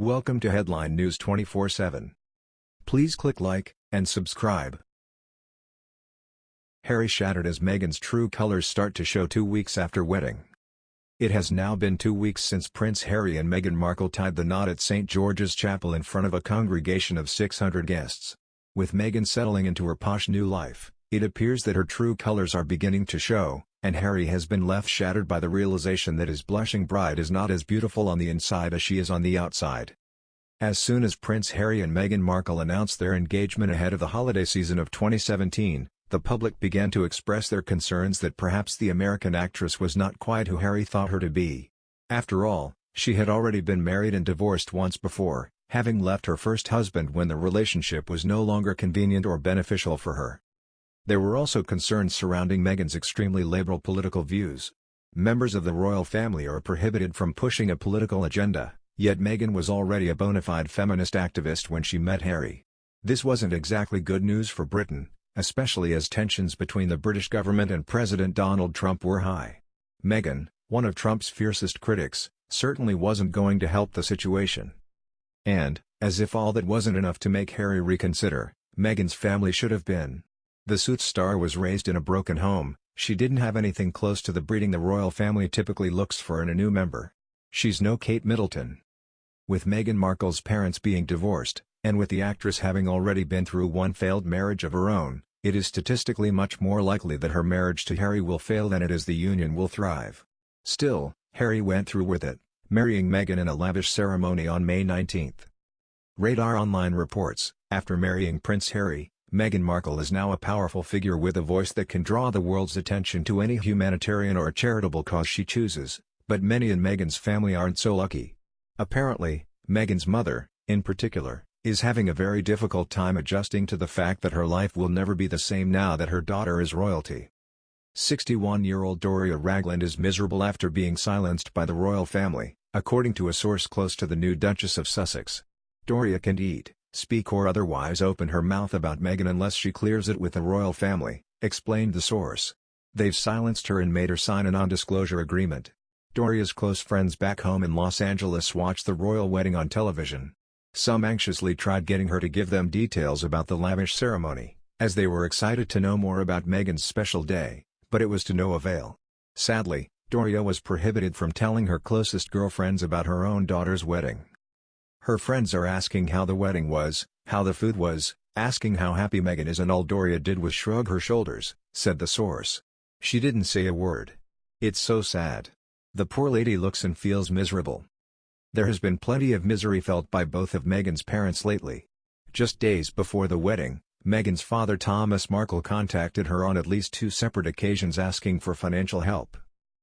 Welcome to Headline News 24/7. Please click like and subscribe. Harry shattered as Meghan's true colors start to show two weeks after wedding. It has now been two weeks since Prince Harry and Meghan Markle tied the knot at St. George's Chapel in front of a congregation of 600 guests. With Meghan settling into her posh new life, it appears that her true colors are beginning to show, and Harry has been left shattered by the realization that his blushing bride is not as beautiful on the inside as she is on the outside. As soon as Prince Harry and Meghan Markle announced their engagement ahead of the holiday season of 2017, the public began to express their concerns that perhaps the American actress was not quite who Harry thought her to be. After all, she had already been married and divorced once before, having left her first husband when the relationship was no longer convenient or beneficial for her. There were also concerns surrounding Meghan's extremely liberal political views. Members of the royal family are prohibited from pushing a political agenda, yet Meghan was already a bona fide feminist activist when she met Harry. This wasn't exactly good news for Britain, especially as tensions between the British government and President Donald Trump were high. Meghan, one of Trump's fiercest critics, certainly wasn't going to help the situation. And, as if all that wasn't enough to make Harry reconsider, Meghan's family should have been. The Suits star was raised in a broken home, she didn't have anything close to the breeding the royal family typically looks for in a new member. She's no Kate Middleton. With Meghan Markle's parents being divorced, and with the actress having already been through one failed marriage of her own, it is statistically much more likely that her marriage to Harry will fail than it is the union will thrive. Still, Harry went through with it, marrying Meghan in a lavish ceremony on May 19. Radar Online reports, after marrying Prince Harry, Meghan Markle is now a powerful figure with a voice that can draw the world's attention to any humanitarian or charitable cause she chooses, but many in Meghan's family aren't so lucky. Apparently, Meghan's mother, in particular, is having a very difficult time adjusting to the fact that her life will never be the same now that her daughter is royalty. 61-year-old Doria Ragland is miserable after being silenced by the royal family, according to a source close to the new Duchess of Sussex. Doria can't eat, speak or otherwise open her mouth about Meghan unless she clears it with the royal family, explained the source. They've silenced her and made her sign a non-disclosure agreement. Doria's close friends back home in Los Angeles watched the royal wedding on television. Some anxiously tried getting her to give them details about the lavish ceremony, as they were excited to know more about Meghan's special day, but it was to no avail. Sadly, Doria was prohibited from telling her closest girlfriends about her own daughter's wedding. Her friends are asking how the wedding was, how the food was, asking how happy Meghan is and all Doria did was shrug her shoulders, said the source. She didn't say a word. It's so sad. The poor lady looks and feels miserable. There has been plenty of misery felt by both of Meghan's parents lately. Just days before the wedding, Meghan's father Thomas Markle contacted her on at least two separate occasions asking for financial help.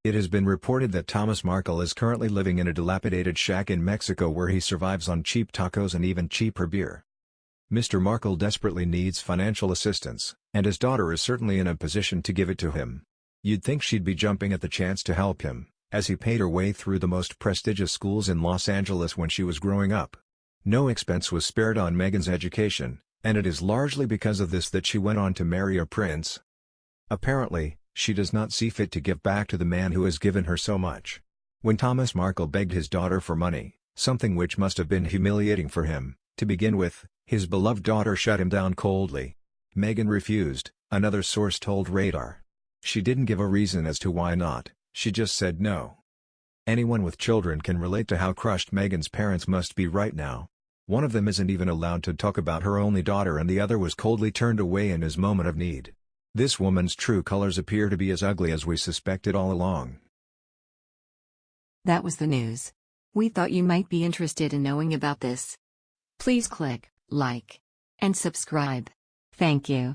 It has been reported that Thomas Markle is currently living in a dilapidated shack in Mexico where he survives on cheap tacos and even cheaper beer. Mr. Markle desperately needs financial assistance, and his daughter is certainly in a position to give it to him. You'd think she'd be jumping at the chance to help him as he paid her way through the most prestigious schools in Los Angeles when she was growing up. No expense was spared on Meghan's education, and it is largely because of this that she went on to marry a prince. Apparently, she does not see fit to give back to the man who has given her so much. When Thomas Markle begged his daughter for money, something which must have been humiliating for him, to begin with, his beloved daughter shut him down coldly. Meghan refused, another source told Radar. She didn't give a reason as to why not, she just said no. Anyone with children can relate to how crushed Meghan's parents must be right now. One of them isn't even allowed to talk about her only daughter and the other was coldly turned away in his moment of need. This woman's true colors appear to be as ugly as we suspected all along. That was the news. We thought you might be interested in knowing about this. Please click like and subscribe. Thank you.